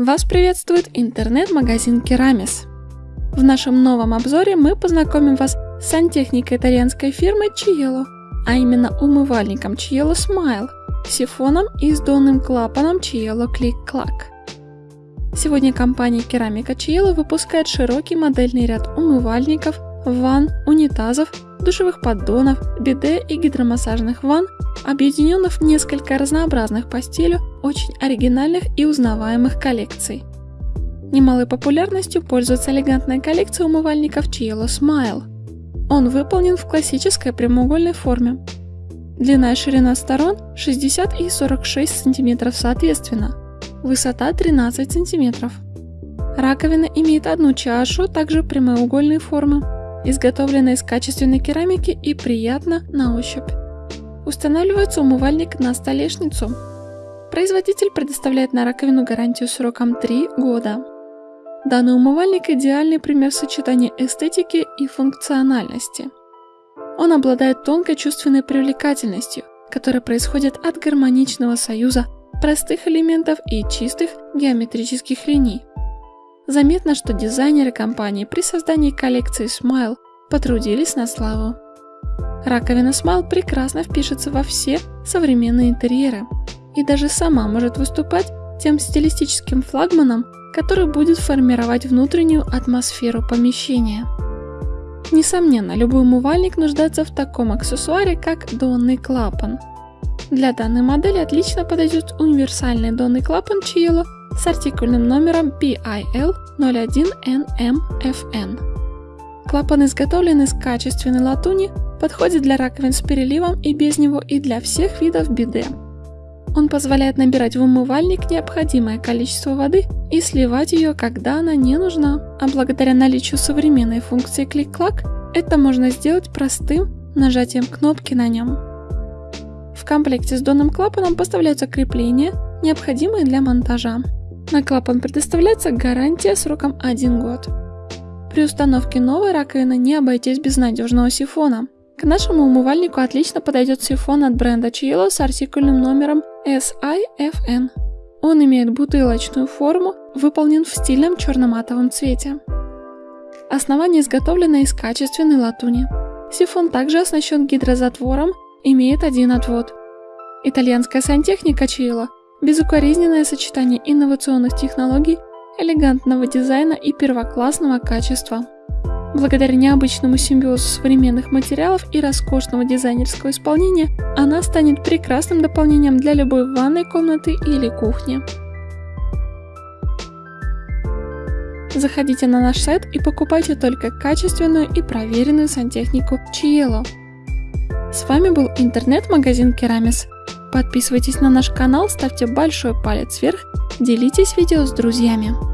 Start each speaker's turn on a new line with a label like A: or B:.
A: Вас приветствует интернет-магазин Керамис. В нашем новом обзоре мы познакомим вас с сантехникой итальянской фирмы Cielo, а именно умывальником Cielo Smile, сифоном и сдонным клапаном Cielo Click Clack. Сегодня компания Керамика Cielo выпускает широкий модельный ряд умывальников, ванн, унитазов, душевых поддонов, биде и гидромассажных ванн, объединенных в несколько разнообразных по стилю, очень оригинальных и узнаваемых коллекций. Немалой популярностью пользуется элегантная коллекция умывальников Cielo Smile. Он выполнен в классической прямоугольной форме. Длина и ширина сторон 60 и 46 см соответственно. Высота 13 см. Раковина имеет одну чашу, также прямоугольной формы изготовлена из качественной керамики и приятно на ощупь. Устанавливается умывальник на столешницу. Производитель предоставляет на раковину гарантию сроком 3 года. Данный умывальник – идеальный пример сочетания эстетики и функциональности. Он обладает тонкой чувственной привлекательностью, которая происходит от гармоничного союза простых элементов и чистых геометрических линий. Заметно, что дизайнеры компании при создании коллекции Smile потрудились на славу. Раковина Smile прекрасно впишется во все современные интерьеры и даже сама может выступать тем стилистическим флагманом, который будет формировать внутреннюю атмосферу помещения. Несомненно, любой умывальник нуждается в таком аксессуаре, как донный клапан. Для данной модели отлично подойдет универсальный донный клапан Cielo с артикульным номером PIL01NMFN. Клапан изготовлен из качественной латуни, подходит для раковин с переливом и без него и для всех видов биде. Он позволяет набирать в умывальник необходимое количество воды и сливать ее, когда она не нужна. А благодаря наличию современной функции клик-клак, это можно сделать простым нажатием кнопки на нем. В комплекте с донным клапаном поставляются крепления, необходимые для монтажа. На клапан предоставляется гарантия сроком 1 год. При установке новой раковины не обойтись без надежного сифона. К нашему умывальнику отлично подойдет сифон от бренда Cielo с артикульным номером SIFN. Он имеет бутылочную форму, выполнен в стильном черно-матовом цвете. Основание изготовлено из качественной латуни. Сифон также оснащен гидрозатвором, имеет один отвод. Итальянская сантехника Cielo Безукоризненное сочетание инновационных технологий, элегантного дизайна и первоклассного качества. Благодаря необычному симбиозу современных материалов и роскошного дизайнерского исполнения, она станет прекрасным дополнением для любой ванной комнаты или кухни. Заходите на наш сайт и покупайте только качественную и проверенную сантехнику Cielo. С вами был интернет-магазин Керамис. Подписывайтесь на наш канал, ставьте большой палец вверх, делитесь видео с друзьями.